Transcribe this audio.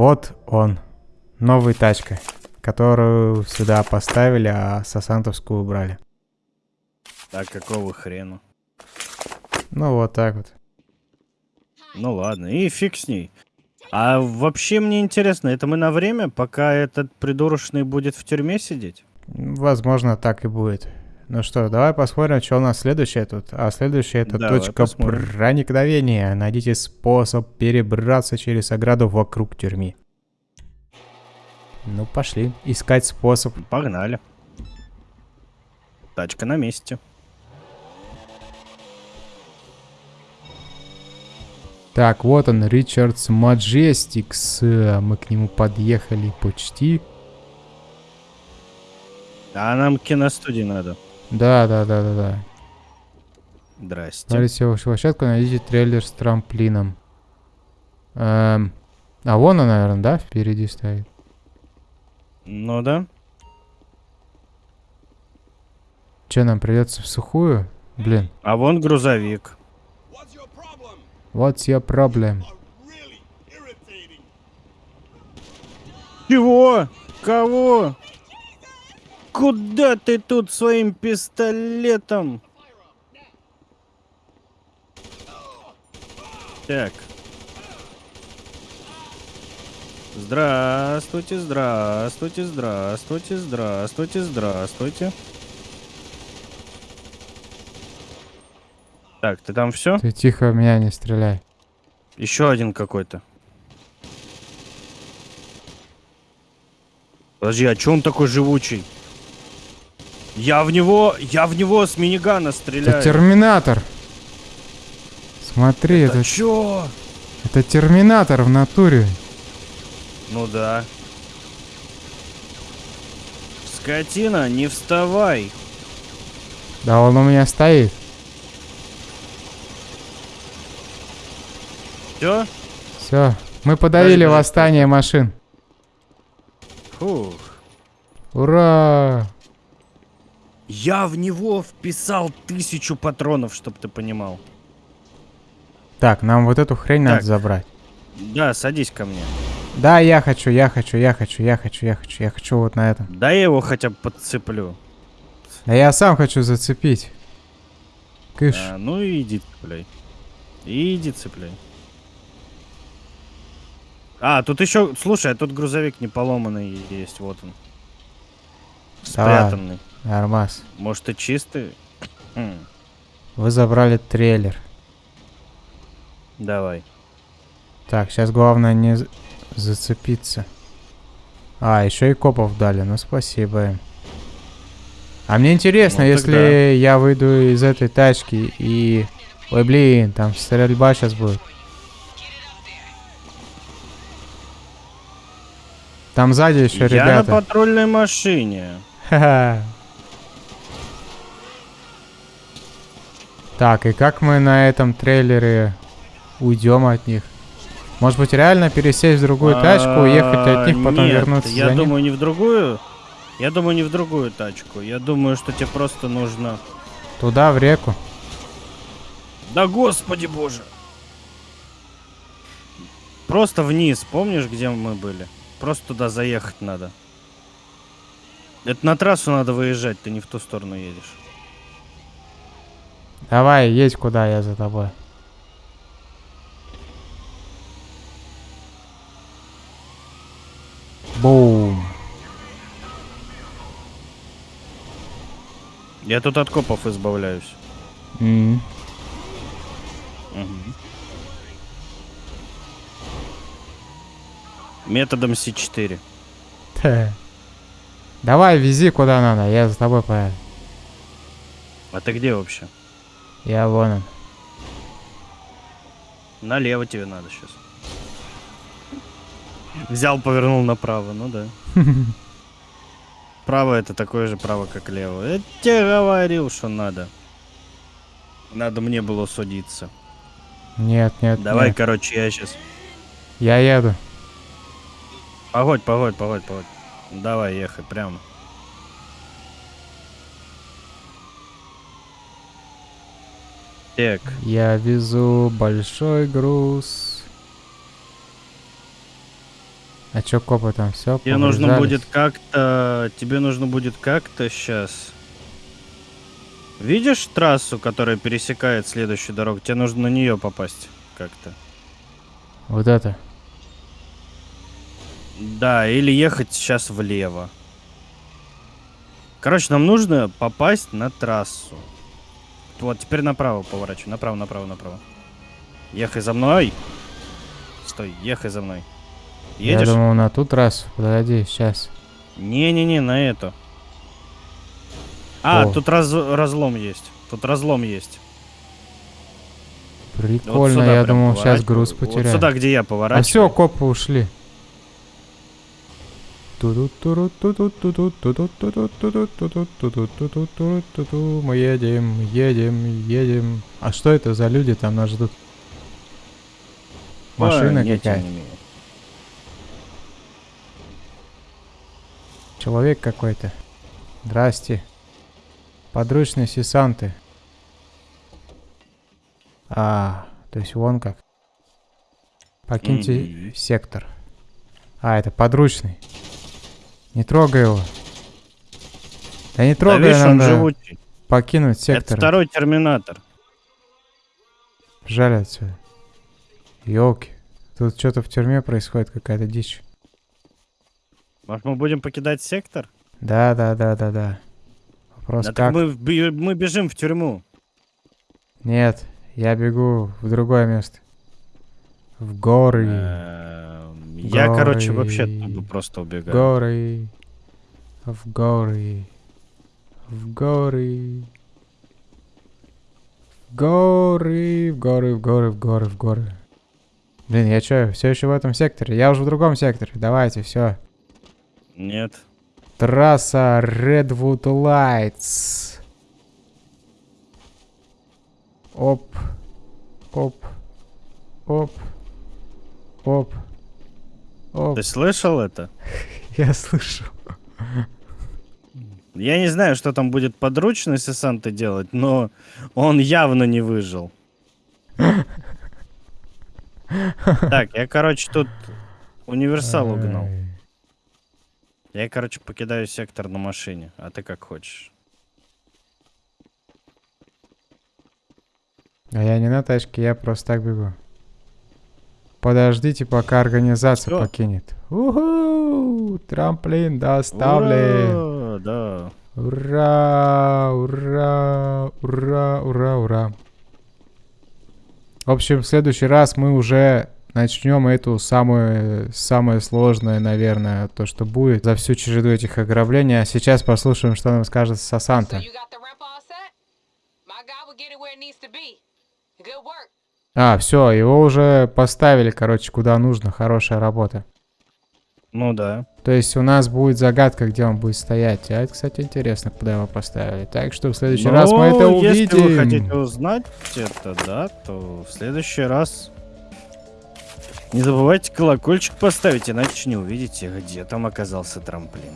Вот он. Новая тачка, которую сюда поставили, а сосантовскую убрали. А какого хрена? Ну, вот так вот. Ну ладно, и фиг с ней. А вообще мне интересно, это мы на время, пока этот придурочный будет в тюрьме сидеть? Возможно, так и будет. Ну что, давай посмотрим, что у нас следующее тут. А следующее это Давай точка посмотрим. проникновения. Найдите способ перебраться через ограду вокруг тюрьмы. Ну, пошли. Искать способ. Погнали. Тачка на месте. Так, вот он, Ричардс Маджестикс. Э, Мы к нему подъехали почти. А нам киностудии надо. Да, да, да, да, да. Здрасте. Смотрите вашу площадку, найдите трейлер с трамплином. Эм, а вон он, наверное, да, впереди стоит. Ну да. Че, нам придется в сухую? Блин, А вон грузовик. what's your problem? Чего? Кого? Куда ты тут своим пистолетом? Так. Здравствуйте, здравствуйте, здравствуйте, здравствуйте, здравствуйте. Так, ты там все? Ты тихо в меня не стреляй. Еще один какой-то. Подожди, а че он такой живучий? Я в него, я в него с минигана Это стреляю. терминатор. Смотри, Это это, чё? это терминатор в натуре. Ну да. Скотина, не вставай. Да он у меня стоит. Все? Все, мы подавили подожди. восстание машин. Фух. Ура! Я в него вписал тысячу патронов, чтоб ты понимал. Так, нам вот эту хрень надо Так. забрать. Да, садись ко мне. Да, я хочу, я хочу, я хочу, я хочу, я хочу, я хочу вот на этом. Да я его хотя бы подцеплю. Да я сам хочу зацепить. Кыш. А, ну и иди цепляй. Иди цепляй. А, тут еще, слушай, а тут грузовик не поломанный есть, вот он. Давай. Нормас. Может и чистый? Вы забрали трейлер. давай. Так, сейчас главное не зацепиться. А, еще и копов дали, ну спасибо им. А мне интересно, Ну, если тогда. я выйду из этой тачки и... Ой, блин, там стрельба сейчас будет. Там сзади еще Я на ребята. патрульной машине. Ха-ха. Так, и как мы на этом трейлере уйдем от них? Может быть, реально пересесть в другую тачку, уехать от них, потом А, Нет, вернуться я думаю, не в другую. Я думаю, не в другую тачку. Я думаю, что тебе просто нужно... Туда, в реку. Да господи боже! Просто вниз, помнишь, где мы были? Просто туда заехать надо. Это на трассу надо выезжать, ты не в ту сторону едешь. Давай, едь куда, я за тобой. Бум. Я тут от копов избавляюсь. М. Мгм. Методом С4. Та. Давай, вези куда надо, я за тобой поеду. А ты где вообще? Я вон он. Налево тебе надо сейчас. Взял, повернул направо, ну да. Право это такое же право, как лево. Я тебе говорил, что надо. Надо мне было судиться. Нет, нет, Давай, нет. короче, я сейчас. Я еду. Погодь, погодь, погодь, погодь. Давай, ехай прямо. Так, Я везу большой груз. А чё копы там все Тебе нужно будет как-то... Тебе нужно будет как-то сейчас... Видишь трассу, которая пересекает следующую дорогу? Тебе нужно на нее попасть как-то. Вот это. Да, или ехать сейчас влево. Короче, нам нужно попасть на трассу. Вот, теперь направо поворачивай. Направо, направо, направо. Ехай за мной. Стой, ехай за мной. Едешь? Я думал на ту трассу. Подожди, сейчас. Не-не-не, на эту. А, О. тут раз, разлом есть. Тут разлом есть. Вот Прикольно, сюда я думал, сейчас груз Вот потеряю. сюда, где я а поворачиваю. все, копы ушли. Мы едем, едем, едем. А что это за люди там нас ждут? Машина какая? Человек какой-то. Здрасте. Подручные сесанты. А, то есть вон как. Покиньте сектор. А, это подручный. Не трогай его. Да не Да трогай, видишь, он надо живучий. покинуть Это сектор. второй терминатор. Жаль отсюда. Ёлки. Тут что-то в тюрьме происходит, какая-то дичь. Может, мы будем покидать сектор? Да, да, да, да, да. Вопрос Да как? мы, мы бежим в тюрьму. Нет, я бегу в другое место. В горы. Я, короче, вообще оттуда просто убегаю. Горы. В горы. В горы. В горы, в горы, в горы, в горы, в горы. Блин, я чё, все еще в этом секторе? Я уже в другом секторе. Давайте, все. Нет. Трасса Redwood Lights. Оп. Оп. Оп. Оп. Оп. Ты слышал это? Я слышу. Я не знаю, что там будет подручный сессанты делать, но он явно не выжил. Так, я, короче, тут универсал угнал. Я, короче, покидаю сектор на машине, а ты как хочешь. А я не на тачке, я просто так бегу. Подождите, пока организация Всё. покинет. Уху! Трамплин доставлен. Ура, Да. Ура! Ура! Ура! Ура! Ура! В общем, в следующий раз мы уже начнем эту самую, самое сложное, наверное, то, что будет за всю череду этих ограблений. А сейчас послушаем, что нам скажет So Сасанта. you А, все, его уже поставили, короче, куда нужно. Хорошая работа. Ну да. То есть у нас будет загадка, где он будет стоять. А это, кстати, интересно, куда его поставили. Так что в следующий раз мы это Ну, Если вы увидим. хотите узнать это, да, то в следующий раз не забывайте колокольчик поставить, иначе не увидите, где там оказался трамплин.